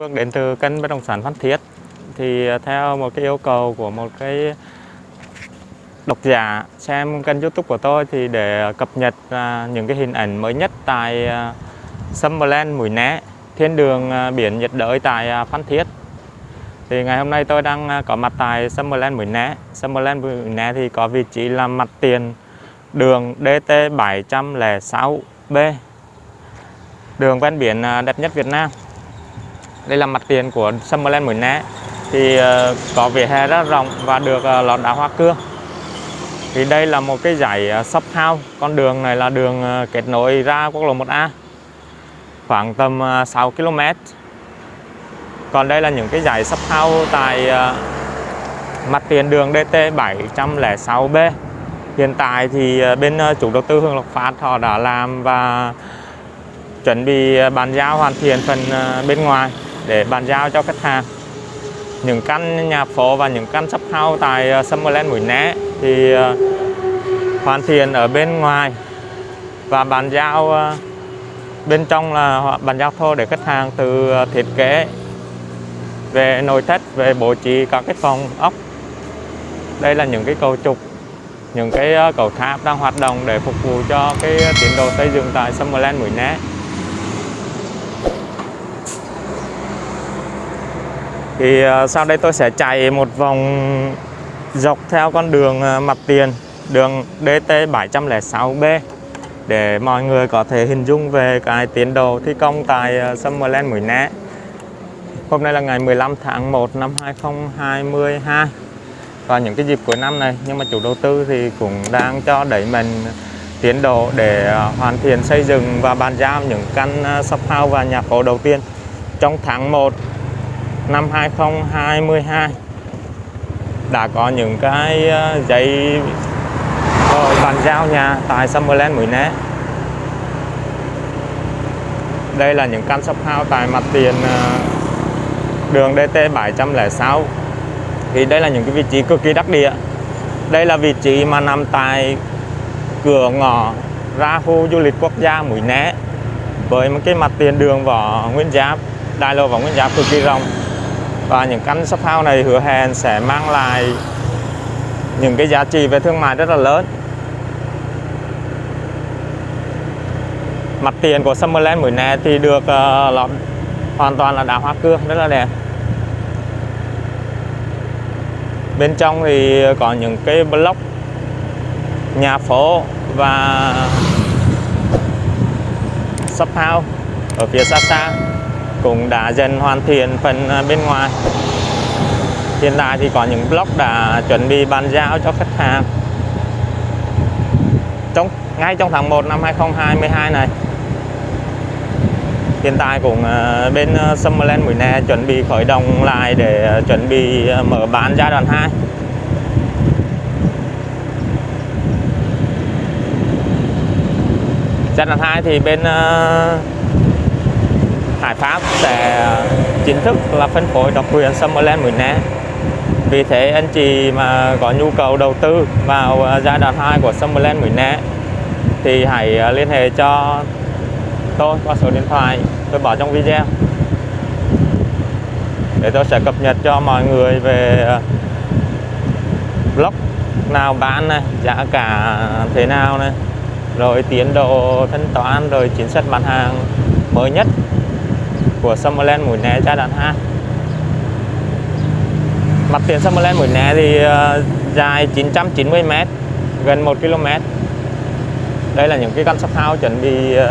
Phương đến từ kênh bất động sản Phan Thiết. Thì à, theo một cái yêu cầu của một cái độc giả xem kênh YouTube của tôi thì để cập nhật à, những cái hình ảnh mới nhất tại à, Summerland, Mũi Né, thiên đường biển nhiệt đới tại Phan Thiết. Thì ngày hôm nay tôi đang có mặt tại Summerland, Mũi Né. Summerland, Mũi Né thì có vị trí là mặt tiền đường DT 706B đường ven biển đẹp nhất Việt Nam đây là mặt tiền của Summerland Mũi Né. Thì uh, có vỉa hè rất rộng và được uh, đá hoa cương thì đây là một cái dãy uh, shop house. Con đường này là đường uh, kết nối ra quốc lộ 1A khoảng tầm uh, 6 km còn đây là những cái dãy shop house tại uh, mặt tiền đường DT 706B hiện tại thì bên chủ đầu tư Hương Lộc Phát họ đã làm và chuẩn bị bàn giao hoàn thiện phần bên ngoài để bàn giao cho khách hàng. Những căn nhà phố và những căn shop house tại ờ, Summerland Mũi Né thì ờ, hoàn thiện ở bên ngoài và bàn giao ờ, bên trong là bàn giao thô để khách hàng từ thiết kế về nội thất, về bố trí các cái phòng ốc. Đây là những cái cầu trục những cái cầu tháp đang hoạt động để phục vụ cho cái tiến độ xây dựng tại Summerland Mũi Né. Thì ờ, sau đây tôi sẽ chạy một vòng dọc theo con đường ờ, mặt tiền, đường DT 706B để mọi người có thể hình dung về cái tiến độ thi công tại ờ, Summerland Mũi Né. Hôm nay là ngày 15 tháng 1 năm 2022 và những cái dịp cuối năm này, nhưng mà chủ đầu tư thì cũng đang cho đẩy mình tiến độ để hoàn thiện xây dựng và bàn giao những căn shop house và nhà phố đầu tiên. Trong tháng 1 năm 2022 đã có những cái ờ, giấy ờ, bàn giao nhà tại Summerland Mũi Né. Đây là những căn shop house tại mặt tiền ờ, đường DT 706 thì đây là những cái vị trí cực kỳ đắc địa. Đây là vị trí mà nằm tại cửa ngõ ra khu du lịch quốc gia Mũi Né, với một cái mặt tiền đường vỏ Nguyên Giáp, đại lộ vỏ Nguyên Giáp cực kỳ rộng và những căn shop house này hứa hẹn sẽ mang lại những cái giá trị về thương mại rất là lớn. Mặt tiền của Summerland Mũi Né thì được uh, lọt hoàn toàn là đá hoa cương rất là đẹp. Bên trong thì có những cái block nhà phố và shop house ở phía xa xa cũng đã dần hoàn thiện phần à, bên ngoài. Hiện tại thì có những block đã chuẩn bị bàn giao cho khách hàng. Trong, ngay trong tháng 1 năm 2022 này, hiện tại cũng à, bên à, Summerland Mũi Nè chuẩn bị khởi động lại để chuẩn bị mở bán giai đoạn 2 giai đoạn 2 thì bên Hải Pháp sẽ ờ, chính thức là phân phối độc quyền Summerland Mũi Né vì thế anh chị mà có nhu cầu đầu tư vào ờ, giai đoạn 2 của Summerland Mũi Né thì hãy ờ, liên hệ cho tôi qua số điện thoại. Tôi bỏ trong video. Để tôi sẽ cập nhật cho mọi người về blog nào bán này, giá cả thế nào này, rồi tiến độ thanh toán, rồi chính sách bán hàng mới nhất của Summerland Mũi Né giai đoạn 2 Mặt tiền Summerland Mũi Né thì uh, dài 990m gần 1 km. Đây là những cái căn shop house chuẩn bị uh,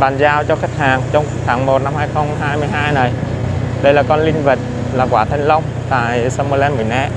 bàn giao cho khách hàng trong tháng 1 năm 2022 này. Đây là con linh vật là quả thanh long tại Summerland Mũi Né.